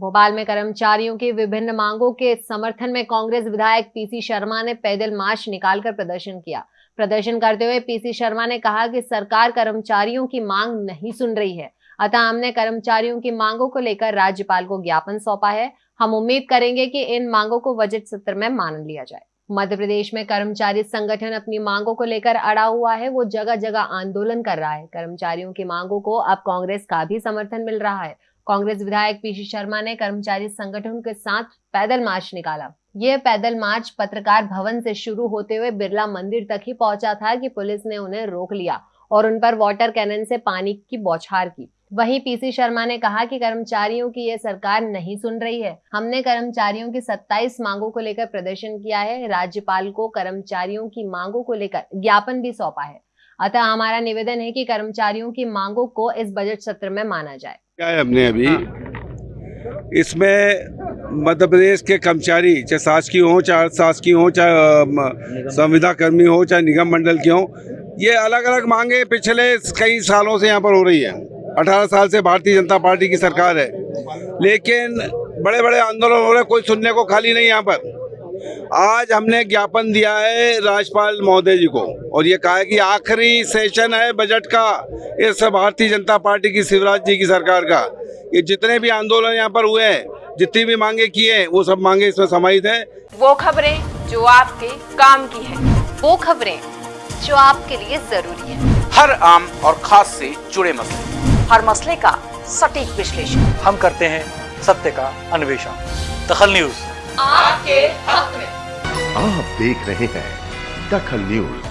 भोपाल में कर्मचारियों की विभिन्न मांगों के समर्थन में कांग्रेस विधायक पीसी शर्मा ने पैदल मार्च निकालकर प्रदर्शन किया। प्रदर्शन करते हुए पीसी शर्मा ने कहा कि सरकार कर्मचारियों की मांग नहीं सुन रही है। अतः हमने कर्मचारियों की मांगों को लेकर राज्यपाल को ज्ञापन सौंपा है। हम उम्मीद करेंगे कि इन मांगों को बजट सत्र में मान लिया जाए। मध्य प्रदेश में कर्मचारी संगठन अपनी मांगों को लेकर अड़ा हुआ है। वो जगह जगह आंदोलन कर रहा है। कर्मचारियों की मांगों को अब कांग्रेस का भी समर्थन मिल रहा है। कांग्रेस विधायक पीसी शर्मा ने कर्मचारी संगठन के साथ पैदल मार्च निकाला। यह पैदल मार्च पत्रकार भवन से शुरू होते हुए बिरला मंदिर तक ही पहुँचा था कि पुलिस ने उन्हें रोक लिया और उन पर वाटर कैनन से पानी की बौछार की। वहीं पीसी शर्मा ने कहा कि कर्मचारियों की यह सरकार नहीं सुन रही है। हमने कर्मचारियों की 27 मांगों को लेकर प्रदर्शन किया है। राज्यपाल को कर्मचारियों की मांगों को लेकर ज्ञापन भी सौंपा है। अतः हमारा निवेदन है कि कर्मचारियों की मांगों को इस बजट सत्र में माना जाए। क्या है हमने अभी? इसमें मध्य प्रदेश के कर्मचारी, चाहे शासकीय हो, चाहे शासकीय हो, चाहे संविदा कर्मी हो, चाहे निगम मंडल के हों, ये अलग अलग मांगे पिछले कई सालों से यहाँ पर हो रही है। अठारह साल से भारतीय जनता पार्टी की सरकार है। लेकिन बड़े बड़े आंदोलन हो रहे कोई सुनने को खाली नहीं यहाँ पर। आज हमने ज्ञापन दिया है राज्यपाल महोदय जी को और ये कहा है कि आखिरी सेशन है बजट का इस भारतीय जनता पार्टी की शिवराज जी की सरकार का। ये जितने भी आंदोलन यहाँ पर हुए हैं जितनी भी मांगे किए हैं वो सब मांगे इसमें समाहित है। वो खबरें जो आपके काम की है वो खबरें जो आपके लिए ज़रूरी है। हर आम और खास से जुड़े मसले। हर मसले का सटीक विश्लेषण। हम करते हैं सत्य का अन्वेषण। दखल न्यूज़। आपके हक में। आप देख रहे हैं दखल न्यूज़।